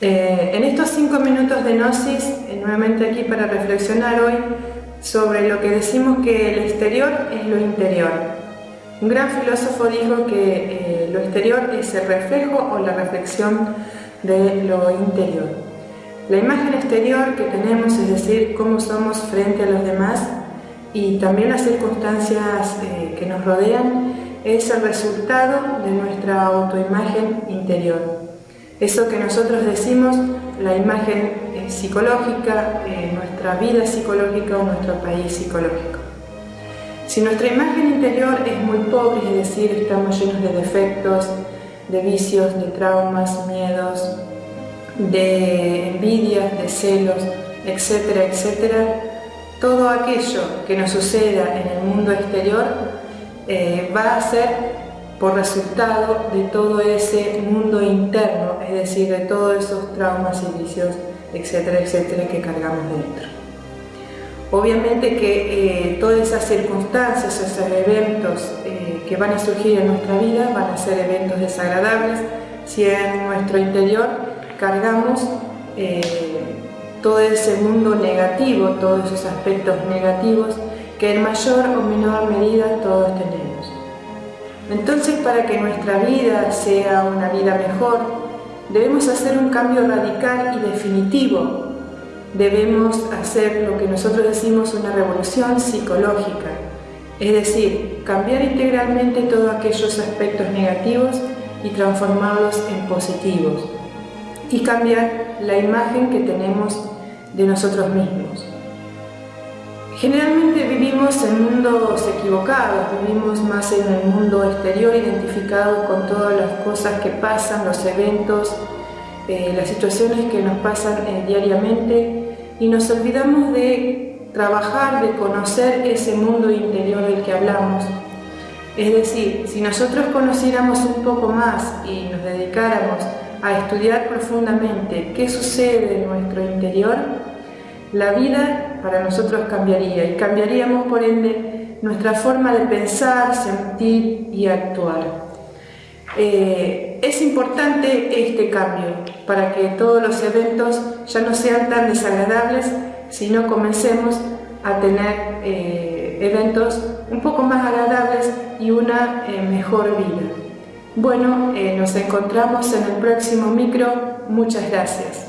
Eh, en estos cinco minutos de Gnosis, eh, nuevamente aquí para reflexionar hoy sobre lo que decimos que el exterior es lo interior. Un gran filósofo dijo que eh, lo exterior es el reflejo o la reflexión de lo interior. La imagen exterior que tenemos, es decir, cómo somos frente a los demás y también las circunstancias que nos rodean, es el resultado de nuestra autoimagen interior. Eso que nosotros decimos, la imagen eh, psicológica, eh, nuestra vida psicológica o nuestro país psicológico. Si nuestra imagen interior es muy pobre, es decir, estamos llenos de defectos, de vicios, de traumas, miedos, de envidias, de celos, etcétera, etcétera, todo aquello que nos suceda en el mundo exterior eh, va a ser por resultado de todo ese mundo interno, es decir, de todos esos traumas y vicios, etcétera, etcétera, que cargamos dentro. Obviamente que eh, todas esas circunstancias, esos eventos eh, que van a surgir en nuestra vida van a ser eventos desagradables si en nuestro interior cargamos eh, todo ese mundo negativo, todos esos aspectos negativos que en mayor o menor medida todos tenemos. Entonces, para que nuestra vida sea una vida mejor, debemos hacer un cambio radical y definitivo. Debemos hacer lo que nosotros decimos una revolución psicológica, es decir, cambiar integralmente todos aquellos aspectos negativos y transformarlos en positivos y cambiar la imagen que tenemos de nosotros mismos. Generalmente vivimos en mundos equivocados, vivimos más en el mundo exterior identificado con todas las cosas que pasan, los eventos, eh, las situaciones que nos pasan eh, diariamente y nos olvidamos de trabajar, de conocer ese mundo interior del que hablamos. Es decir, si nosotros conociéramos un poco más y nos dedicáramos a estudiar profundamente qué sucede en nuestro interior, la vida para nosotros cambiaría y cambiaríamos por ende nuestra forma de pensar, sentir y actuar. Eh, es importante este cambio para que todos los eventos ya no sean tan desagradables, sino comencemos a tener eh, eventos un poco más agradables y una eh, mejor vida. Bueno, nos encontramos en el próximo micro. Muchas gracias.